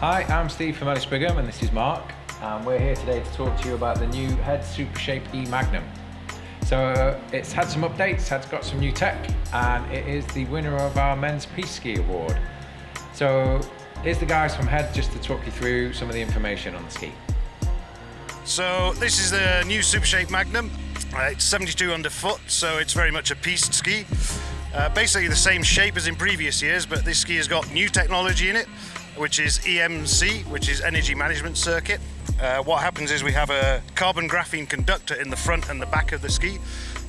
Hi, I'm Steve from Ellis Brigham and this is Mark and we're here today to talk to you about the new Head Supershape E Magnum. So uh, it's had some updates, it's got some new tech and it is the winner of our Men's Piste Ski Award. So here's the guys from Head just to talk you through some of the information on the ski. So this is the new Supershape Magnum. Uh, it's 72 underfoot, so it's very much a piste ski. Uh, basically the same shape as in previous years, but this ski has got new technology in it, which is EMC, which is Energy Management Circuit. Uh, what happens is we have a carbon graphene conductor in the front and the back of the ski.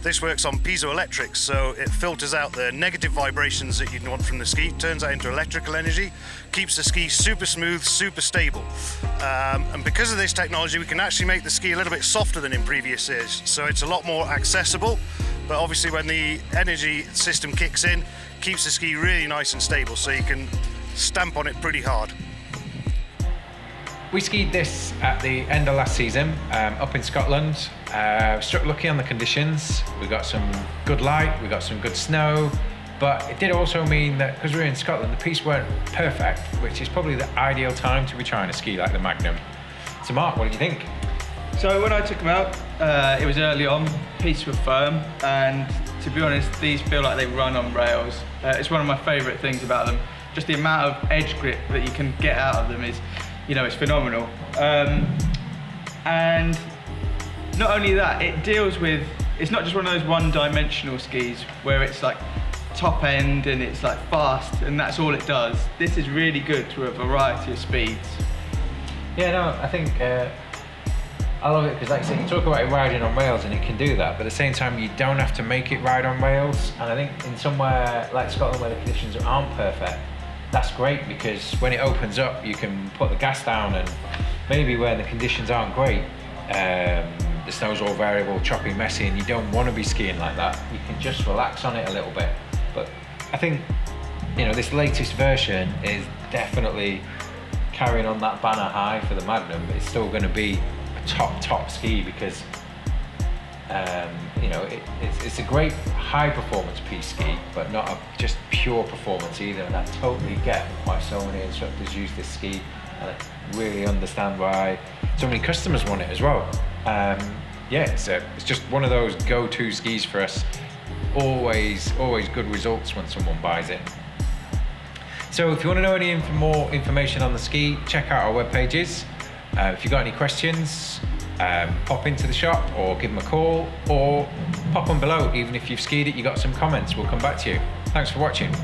This works on piezoelectrics, so it filters out the negative vibrations that you'd want from the ski, turns that into electrical energy, keeps the ski super smooth, super stable. Um, and because of this technology, we can actually make the ski a little bit softer than in previous years. So it's a lot more accessible, but obviously when the energy system kicks in, keeps the ski really nice and stable, so you can stamp on it pretty hard. We skied this at the end of last season um, up in Scotland. Uh, struck lucky on the conditions. We got some good light, we got some good snow, but it did also mean that because we were in Scotland, the piste weren't perfect, which is probably the ideal time to be trying to ski like the Magnum. So Mark, what did you think? So when I took them out, uh, it was early on, pistes were firm, and to be honest, these feel like they run on rails. Uh, it's one of my favourite things about them. Just the amount of edge grip that you can get out of them is you know, it's phenomenal. Um, and not only that, it deals with, it's not just one of those one-dimensional skis where it's like top end and it's like fast and that's all it does. This is really good to a variety of speeds. Yeah, no, I think uh, I love it because like I said, you talk about it riding on rails and it can do that, but at the same time you don't have to make it ride on rails. And I think in somewhere like Scotland where the conditions aren't perfect, that's great because when it opens up, you can put the gas down and maybe where the conditions aren't great, um, the snow's all variable, choppy, messy, and you don't want to be skiing like that. You can just relax on it a little bit. But I think, you know, this latest version is definitely carrying on that banner high for the Magnum, it's still going to be a top, top ski because um, you know, it, it's, it's, a great high performance piste ski, but not a just pure performance either. And I totally get why so many instructors use this ski, and I really understand why so many customers want it as well. Um, yeah, it's, a, it's just one of those go-to skis for us. Always, always good results when someone buys it. So if you want to know any inf more information on the ski, check out our web pages. Uh, if you've got any questions, um, pop into the shop or give them a call or pop on below. Even if you've skied it, you got some comments, we'll come back to you. Thanks for watching.